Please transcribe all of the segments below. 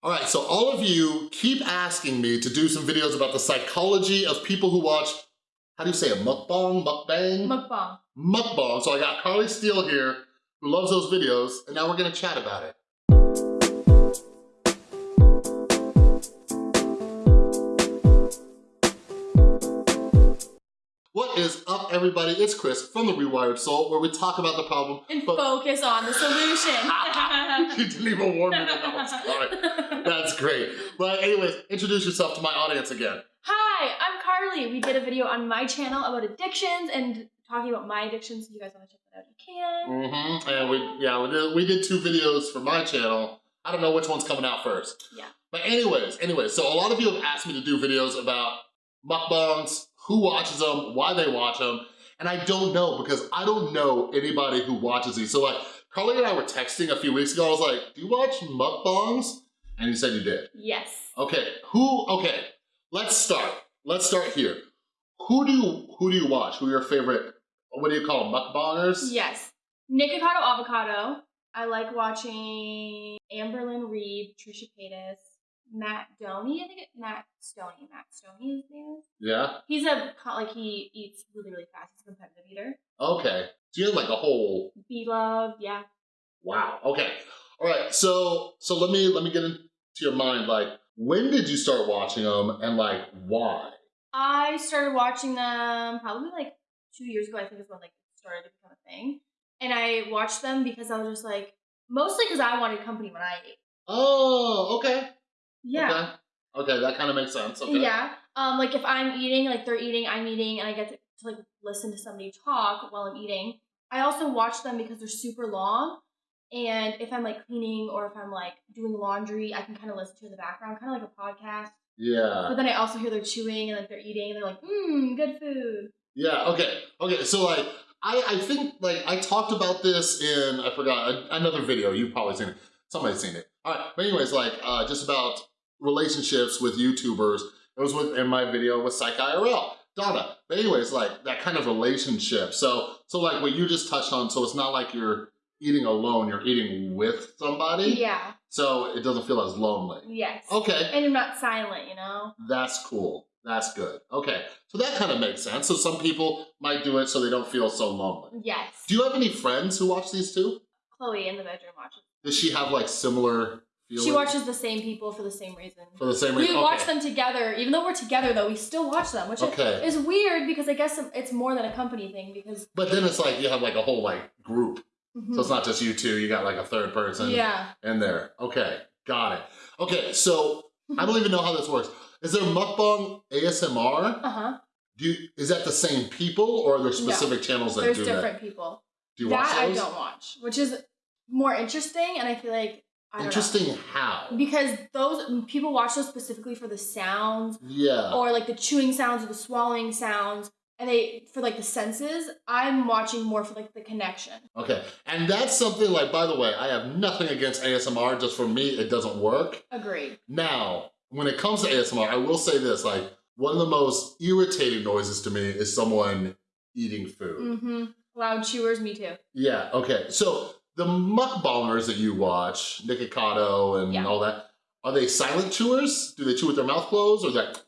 All right, so all of you keep asking me to do some videos about the psychology of people who watch, how do you say it, mukbang, mukbang? Mukbang. Mukbang. So I got Carly Steele here, who loves those videos, and now we're gonna chat about it. Is up, everybody? It's Chris from The Rewired Soul, where we talk about the problem, And but focus on the solution. you didn't even warn me that that was coming. That's great. But anyways, introduce yourself to my audience again. Hi, I'm Carly. We did a video on my channel about addictions and talking about my addictions. If you guys want to check that out, you can. Mm-hmm. And we, yeah, we did, we did two videos for my channel. I don't know which one's coming out first. Yeah. But anyways, anyways, so a lot of you have asked me to do videos about mukbangs, who watches them, why they watch them, and I don't know because I don't know anybody who watches these. So like, Carly and I were texting a few weeks ago. I was like, do you watch mukbangs? And you said you did. Yes. Okay, who, okay, let's start. Let's start here. Who do you, who do you watch? Who are your favorite, what do you call them, mukbangers? Yes. Nikocado Avocado. I like watching Amberlynn Reid, Trisha Paytas, Matt Doney. I think it, Matt Stonie. Matt Stonie, his name is. Yeah? He's a like he eats really really fast. He's a competitive eater. Okay. So you have like a whole, Blove, Yeah. wow, okay. All right, so, so let me, let me get into your mind, like, when did you start watching them and like, why? I started watching them probably like two years ago. I think is when like it started to become a thing. And I watched them because I was just like, mostly because I wanted company when I ate. Oh, okay. Yeah. Okay, okay that kind of makes sense, okay. Yeah. Um, like if I'm eating, like they're eating, I'm eating, and I get to, to like listen to somebody talk while I'm eating. I also watch them because they're super long. And if I'm like cleaning or if I'm like doing laundry, I can kind of listen to in the background, kind of like a podcast. Yeah. But then I also hear they're chewing and like they're eating and they're like, mmm, good food. Yeah, okay. Okay, so like, I, I think, like, I talked about this in, I forgot, another video. You've probably seen it. Somebody's seen it. All right, but anyways, like, uh, just about relationships with YouTubers. It was with, in my video with Psych IRL, Donna. But anyways, like, that kind of relationship. So, so like what you just touched on, so it's not like you're eating alone, you're eating with somebody. Yeah. So it doesn't feel as lonely. Yes. Okay. And you're not silent, you know? That's cool. That's good. Okay, so that kind of makes sense. So some people might do it so they don't feel so lonely. Yes. Do you have any friends who watch these too? Chloe in the bedroom watches. Does she have like similar She watches the same people for the same reason. For the same reason. We reason? watch them together, even though we're together though, we still watch them, which Okay. is weird because I guess it's more than a company thing because But then it's like you have like a whole like group. Mhm. So it's not just you two, you got like a third person yeah. in there. Okay, got it. Okay, so I don't even know how this works. Is there mukbang ASMR? Uh huh. Do you, is that the same people or are there specific channels that do that? There's different people. Do you watch that those? I don't watch, which is more interesting, and I feel like I don't know. Interesting how? because those people watch those specifically for the sounds Yeah. or like the chewing sounds or the swallowing sounds, and they for like the senses. I'm watching more for like the connection. Okay, and that's something like, by the way, I have nothing against ASMR, just for me, it doesn't work. Agreed. Now, when it comes to ASMR, I will say this, like, one of the most irritating noises to me is someone eating food. Mm-hmm. Loud chewers, me too. Yeah, okay, so the mukbangers that you watch, Nikocado and Yeah. all that, are they silent chewers? Do they chew with their mouth closed, or that?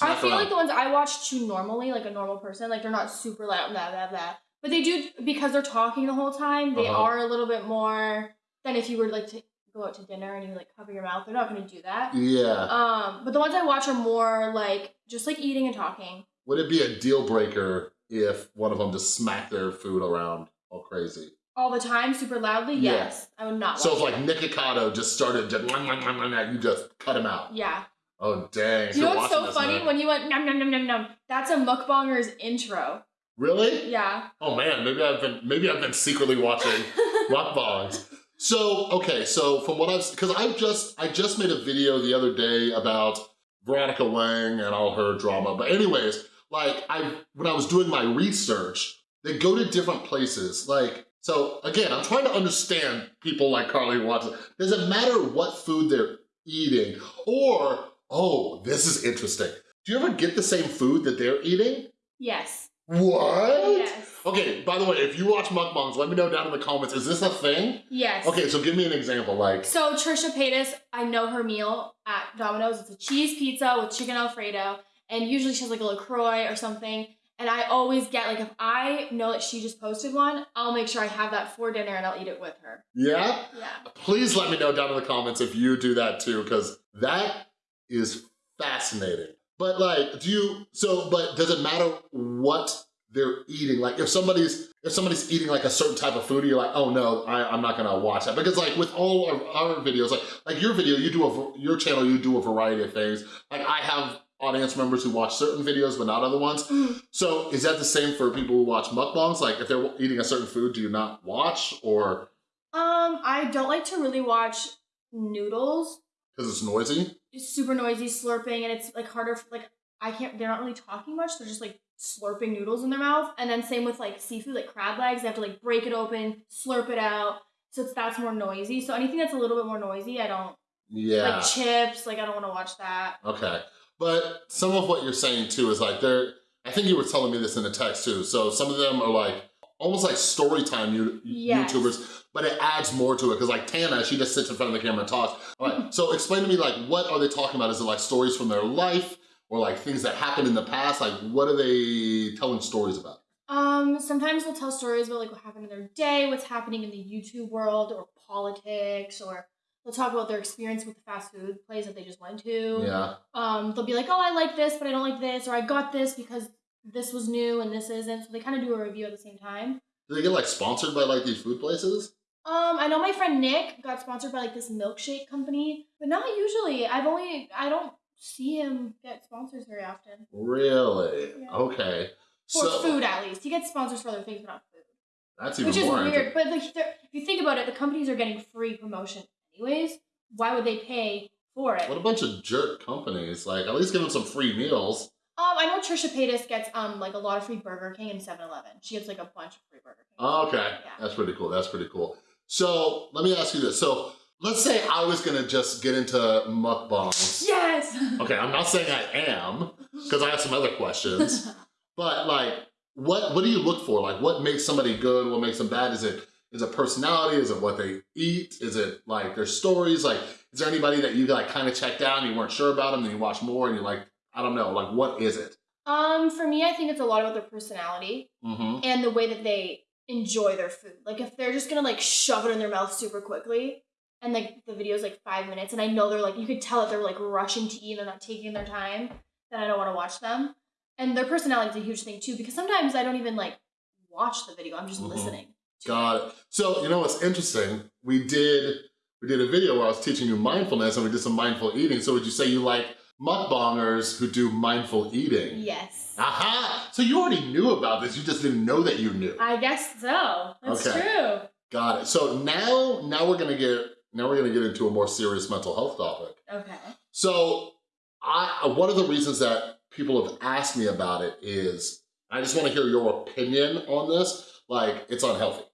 I feel like the ones I watch chew normally, like a normal person, like they're not super loud, blah blah blah. But they do because they're talking the whole time. They Uh-huh. are a little bit more than if you were like to go out to dinner and you like cover your mouth. They're not going to do that. Yeah, Um, but the ones I watch are more like just like eating and talking. would it be a deal breaker if one of them just smacked their food around all crazy? All the time, super loudly. Yeah. Yes, I would not. So if like it. Nikocado just started just, you just cut him out. yeah. Oh dang! You know You're what's so funny man. when you went num num num num num? That's a mukbanger's intro. Really? Yeah. Oh man, maybe I've been maybe I've been secretly watching mukbangs. So okay, so from what I've because I just I just made a video the other day about Veronica Wang and all her drama. But anyways, like I when I was doing my research, they go to different places. Like so again, I'm trying to understand people like Carly Watson. Does it matter what food they're eating? Or, oh, this is interesting. Do you ever get the same food that they're eating? yes. What? Yes. Okay, by the way, if you watch mukbangs, let me know down in the comments. Is this a thing? Yes. Okay, so give me an example. Like, So Trisha Paytas, I know her meal at Domino's. It's a cheese pizza with chicken alfredo, and usually she has like a LaCroix or something. And I always get like if I know that she just posted one, I'll make sure I have that for dinner and I'll eat it with her. yeah? Yeah. Please let me know down in the comments if you do that too, because that is fascinating. But like, do you, so, but does it matter what they're eating? Like if somebody's, if somebody's eating like a certain type of food, you're like, oh no, I, I'm not gonna watch that. Because like with all of our videos, like, like your video, you do a, your channel, you do a variety of things. Like I have audience members who watch certain videos, but not other ones. Mm. So is that the same for people who watch mukbangs? Like if they're eating a certain food, do you not watch or Um, I don't like to really watch noodles. because it's noisy? It's super noisy, slurping, and it's like harder. For, like I can't. They're not really talking much. They're just like slurping noodles in their mouth. And then same with like seafood, like crab legs. They have to like break it open, slurp it out. So it's that's more noisy. So anything that's a little bit more noisy, I don't Yeah. like chips. Like I don't want to watch that. Okay. But some of what you're saying too is like they're, I think you were telling me this in the text too. So some of them are like, almost like story time you, Yes. YouTubers, but it adds more to it. Cause like Tana, she just sits in front of the camera and talks. All right, so explain to me like, what are they talking about? Is it like stories from their life or like things that happened in the past? Like what are they telling stories about? Um, sometimes they'll tell stories about like what happened in their day, what's happening in the YouTube world, or politics, or they'll talk about their experience with the fast food place that they just went to. Yeah. Um, they'll be like, oh, I like this, but I don't like this, or I got this because this was new and this isn't. So they kind of do a review at the same time. Do they get like sponsored by like these food places? Um, I know my friend Nick got sponsored by like this milkshake company, but not usually. I've only I don't see him get sponsors very often Really? Yeah. Okay. for so food at least. He gets sponsors for other things, but not food. that's even Which is weird, but like, if you think about it, the companies are getting free promotion anyways. Why would they pay for it? What a bunch of jerk companies. Like, at least give them some free meals. Um, I know Trisha Paytas gets um like a lot of free Burger King and 7-Eleven. She gets like a bunch of free Burger King. Oh, okay. Yeah. That's pretty cool. That's pretty cool. So, let me ask you this. So, let's say I was gonna just get into mukbangs. Yes. Okay, I'm not saying I am, because I have some other questions. But, like, what what do you look for? Like, what makes somebody good? What makes them bad? Is it is it personality? Is it what they eat? Is it, like, their stories? Like, is there anybody that you, like, kind of checked out and you weren't sure about them, and you watch more and you're like, I don't know, like, what is it? um, for me, I think it's a lot about their personality Mm-hmm. and the way that they enjoy their food. Like if they're just gonna like shove it in their mouth super quickly, and like the video's like five minutes, and I know they're like you could tell that they're like rushing to eat and they're not taking their time, then I don't want to watch them. And their personality is a huge thing too, because sometimes I don't even like watch the video. I'm just Mhm. listening. Got it. So, you know what's interesting? We did we did a video where I was teaching you mindfulness and we did some mindful eating. So would you say you like mukbangers who do mindful eating? Yes. Aha! So you already knew about this, you just didn't know that you knew. I guess so. That's Okay. true. Got it. So now now we're gonna get now we're gonna get into a more serious mental health topic. Okay. So I one of the reasons that people have asked me about it is I just want to hear your opinion on this. Like it's unhealthy,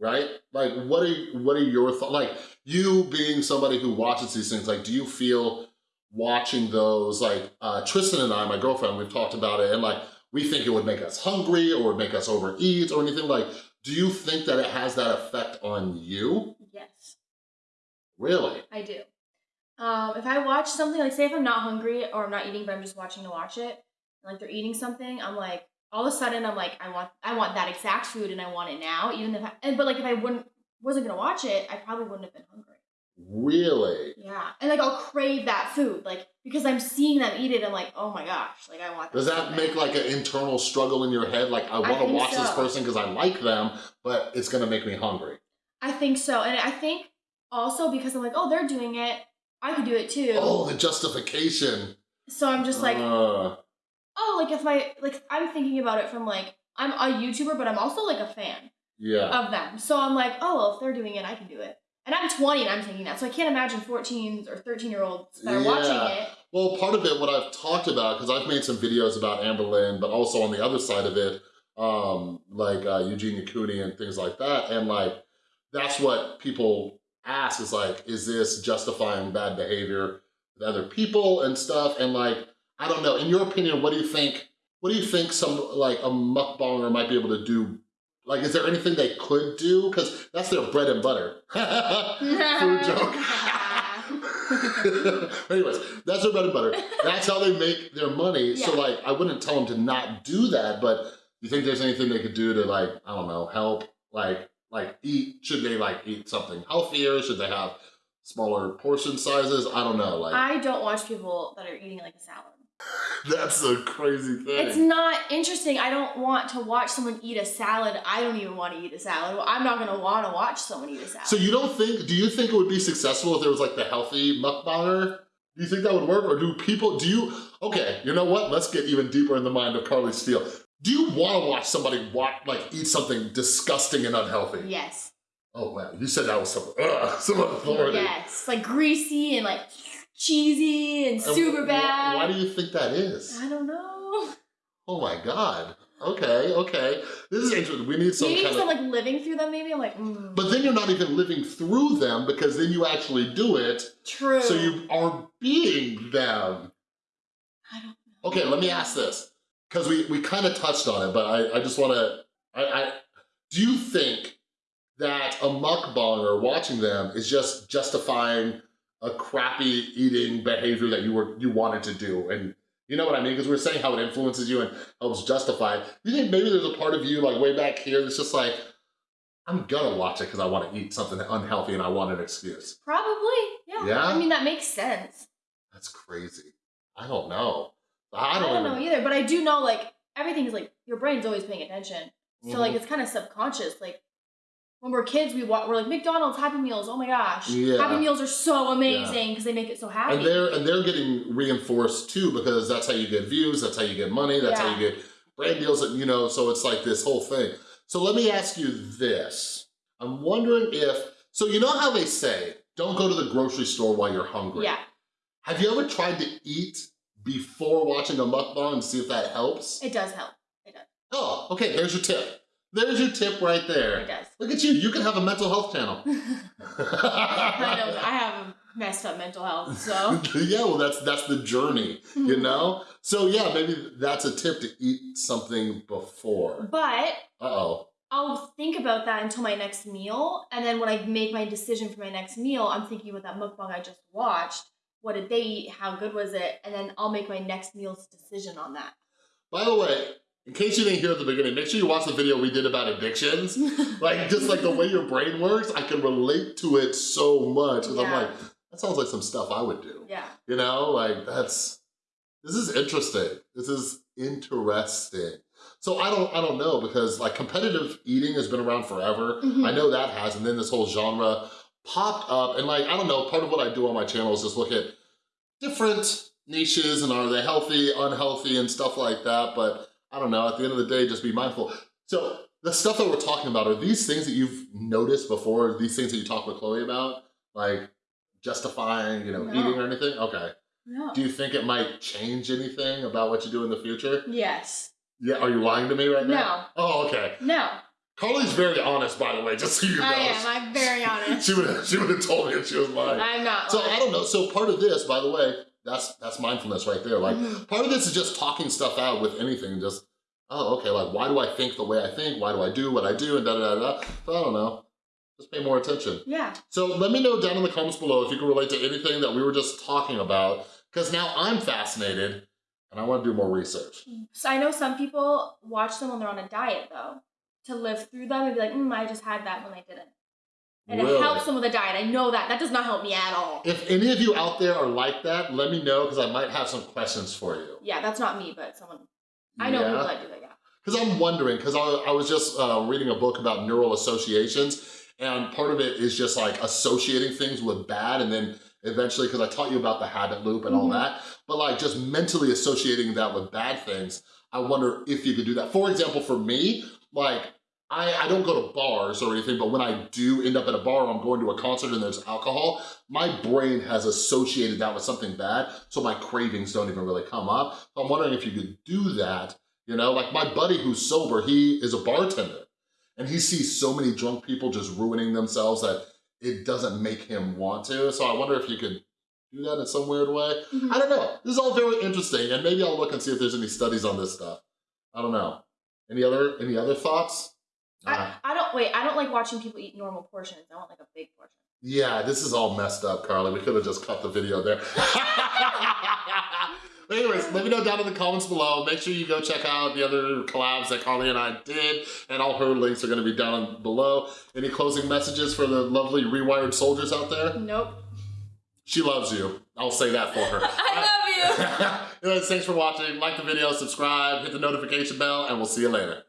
right? Like what are what are your thoughts? Like you being somebody who watches these things, like do you feel watching those like uh, Tristan and I, my girlfriend, we've talked about it and like we think it would make us hungry or would make us overeat or anything like, do you think that it has that effect on you? Yes. Really? I do. Um, if I watch something, like say if I'm not hungry or I'm not eating, but I'm just watching to watch it, like they're eating something, I'm like, all of a sudden I'm like, I want, I want that exact food and I want it now, even if I, and, but like if I wouldn't, wasn't gonna watch it, I probably wouldn't have been hungry. Really? Yeah, and like I'll crave that food, like because I'm seeing them eat it, I'm like, oh my gosh, like I want. Does so that bad. make like an internal struggle in your head? Like I want to think watch this person because I like them, but it's gonna make me hungry. I think so, and I think also because I'm like, oh, they're doing it, I could do it too. Oh, the justification. So I'm just like, Uh, oh, like if my like I'm thinking about it from like I'm a YouTuber, but I'm also like a fan yeah. of them. So I'm like, oh, well, if they're doing it, I can do it. And I'm 20 and I'm thinking that, so I can't imagine 14s or 13 year olds that are watching it. Well, part of it, what I've talked about, because I've made some videos about Amberlynn, but also on the other side of it, um, like uh, Eugenia Cooney and things like that, and like that's what people ask is like, is this justifying bad behavior with other people and stuff? And like, I don't know. In your opinion, what do you think? What do you think some like a mukbanger might be able to do Like, is there anything they could do? Because that's their bread and butter. Food joke. Anyways, that's their bread and butter. That's how they make their money. So like, I wouldn't tell them to not do that, but you think there's anything they could do to like, I don't know, help? Like, like eat, should they like eat something healthier? Should they have smaller portion sizes? I don't know, like, I don't watch people that are eating like a salad. that's a crazy thing. It's not interesting. I don't want to watch someone eat a salad. I don't even want to eat a salad. I'm not gonna want to watch someone eat a salad. So you don't think, do you think it would be successful if there was like the healthy mukbanger? Do you think that would work? Or do people, do you, okay, you know what? Let's get even deeper in the mind of Carly Steele. Do you wanna watch somebody watch, like eat something disgusting and unhealthy? yes, Oh wow, you said that was some, ugh, some authority. yes, like greasy and like cheesy and And super wh- bad. Why do you think that is? I don't know. Oh my God. Okay, okay. This is interesting. We need some maybe kind because of, I'm like living through them. Maybe I'm like, mm, but then you're not even living through them because then you actually do it true. So you are being them. I don't. Know. Okay, let me ask this. Because we, we kind of touched on it, but I, I just want to, I, I, do you think that a mukbanger watching them is just justifying a crappy eating behavior that you were you wanted to do? And you know what I mean? Because we're saying how it influences you and helps justify. You think maybe there's a part of you like way back here that's just like, I'm gonna watch it because I want to eat something unhealthy and I want an excuse. Probably. Yeah. Yeah? I mean that makes sense. That's crazy. I don't know. I I don't, don't, know either, but I do know like everything is like your brain's always paying attention. So like Mhm. it's kind of subconscious. Like when we're kids, we walk, we're like McDonald's Happy Meals. Oh my gosh, Yeah. Happy Meals are so amazing because they make it so happy. and they're and they're getting reinforced too because that's how you get views, that's how you get money, that's how you get brand deals, and you know, so it's like this whole thing. So let me ask you this. I'm wondering if, so you know how they say, don't go to the grocery store while you're hungry. yeah, Have you ever tried to eat before watching a mukbang and see if that helps? it does help. It does. Oh, okay, there's your tip. There's your tip right there. It does. Look at you, you can have a mental health channel. I know. I have messed up mental health, so yeah, well, that's that's the journey, you know. So yeah, maybe that's a tip to eat something before. But Uh oh. I'll think about that until my next meal, and then when I make my decision for my next meal, I'm thinking about that mukbang I just watched. What did they eat? How good was it? And then I'll make my next meal's decision on that. By the way, in case you didn't hear at the beginning, make sure you watch the video we did about addictions. like just like the way your brain works, I can relate to it so much. Because I'm like, that sounds like some stuff I would do. yeah. You know, like that's this is interesting. This is interesting. So I don't I don't know because like competitive eating has been around forever. Mhm. I know that has, and then this whole genre popped up, and like I don't know. Part of what I do on my channel is just look at different niches and are they healthy, unhealthy, and stuff like that. But I don't know. At the end of the day, just be mindful. So the stuff that we're talking about are these things that you've noticed before. These things that you talk with Chloe about, like justifying, you know, No. eating or anything. Okay. No. Do you think it might change anything about what you do in the future? yes. Yeah. Are you lying to me right now? No. Oh, okay. No. Carly's very honest, by the way, just so you know. I am. I'm very honest. She would have she would have told me if she was lying. I'm not. So lying. I don't know. So part of this, by the way, that's that's mindfulness right there. Like Mhm. part of this is just talking stuff out with anything. Just oh, okay. Like why do I think the way I think? Why do I do what I do? And da da da da. So I don't know. Just pay more attention. Yeah. So let me know down in the comments below if you can relate to anything that we were just talking about. Because now I'm fascinated and I want to do more research. So I know some people watch them when they're on a diet though, to live through them and be like, mm, I just had that when I didn't. And Really? it helps them with a diet. I know that. That does not help me at all. If any of you out there are like that, let me know because I might have some questions for you. yeah, that's not me, but someone. I know Yeah? people that do that. Yeah. Because I'm wondering, because I, I was just uh, reading a book about neural associations, and part of it is just like associating things with bad, and then eventually, because I taught you about the habit loop and all Mhm. that, but like just mentally associating that with bad things, I wonder if you could do that. For example, for me, like, I, I don't go to bars or anything, but when I do end up at a bar or I'm going to a concert and there's alcohol, my brain has associated that with something bad, so my cravings don't even really come up. So I'm wondering if you could do that you know, like my buddy who's sober, he is a bartender and he sees so many drunk people just ruining themselves that it doesn't make him want to. So I wonder if you could do that in some weird way. Mhm. I don't know. This is all very interesting and maybe I'll look and see if there's any studies on this stuff. I don't know. Any other any other thoughts? Uh, I, I don't wait. I don't like watching people eat normal portions. I want like a big portion. yeah, this is all messed up, Carly. We could have just cut the video there. Anyways, let me know down in the comments below. Make sure you go check out the other collabs that Carly and I did, and all her links are gonna be down below. Any closing messages for the lovely rewired soldiers out there? Nope. She loves you. I'll say that for her. I love you. Anyways, thanks for watching. Like the video, subscribe, hit the notification bell, and we'll see you later.